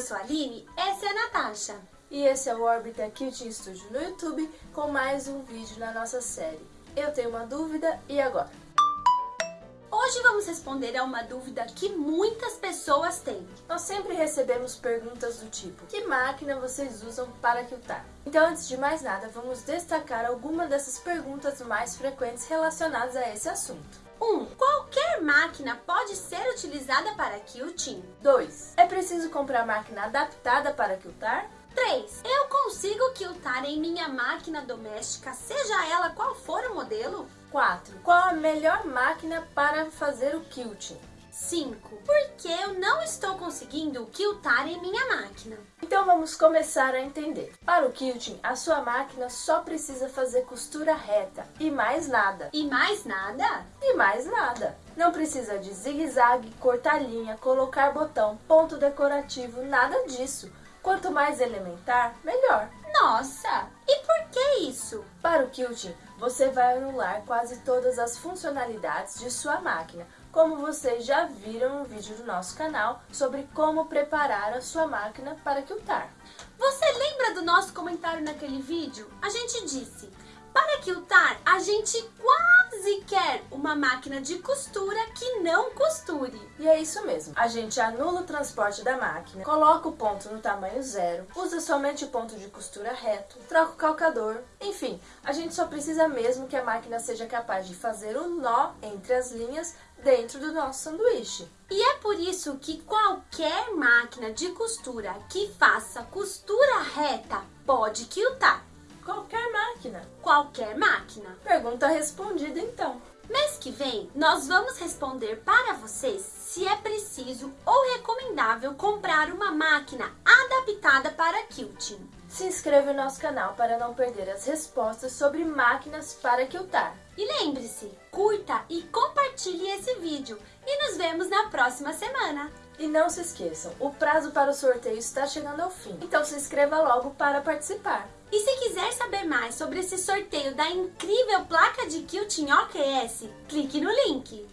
Eu sou a Aline, essa é a Natasha. E esse é o Orbita Quilting Studio no YouTube com mais um vídeo na nossa série. Eu tenho uma dúvida, e agora? Hoje vamos responder a uma dúvida que muitas pessoas têm. Nós sempre recebemos perguntas do tipo, que máquina vocês usam para quiltar? Então, antes de mais nada, vamos destacar algumas dessas perguntas mais frequentes relacionadas a esse assunto. 1. Um, qualquer máquina pode ser utilizada para quilting? 2. É preciso comprar máquina adaptada para quiltar? 3. Eu consigo quiltar em minha máquina doméstica, seja ela qual for o modelo? 4. Qual a melhor máquina para fazer o quilting? 5. Por que eu não estou conseguindo quiltar em minha máquina? Então vamos começar a entender. Para o quilting, a sua máquina só precisa fazer costura reta e mais nada. E mais nada? E mais nada. Não precisa de zigue-zague, cortar linha, colocar botão, ponto decorativo, nada disso. Quanto mais elementar, melhor. Nossa! Para o quilting, você vai anular quase todas as funcionalidades de sua máquina, como vocês já viram no vídeo do nosso canal sobre como preparar a sua máquina para quiltar. Você lembra do nosso comentário naquele vídeo? A gente disse, para quiltar, a gente quase quer uma máquina de costura que não costure. E é isso mesmo. A gente anula o transporte da máquina, coloca o ponto no tamanho zero, usa somente o ponto de costura reto, troca o calcador. Enfim, a gente só precisa mesmo que a máquina seja capaz de fazer o nó entre as linhas dentro do nosso sanduíche. E é por isso que qualquer máquina de costura que faça costura reta pode quiltar. Qualquer máquina. Qualquer máquina. Pergunta respondida então. Mês que vem, nós vamos responder para vocês se é preciso ou recomendável comprar uma máquina adaptada para quilting. Se inscreva no nosso canal para não perder as respostas sobre máquinas para quiltar. E lembre-se, curta e compartilhe esse vídeo e nos vemos na próxima semana. E não se esqueçam, o prazo para o sorteio está chegando ao fim, então se inscreva logo para participar. E se quiser saber mais sobre esse sorteio da incrível placa de quilting OQS, clique no link.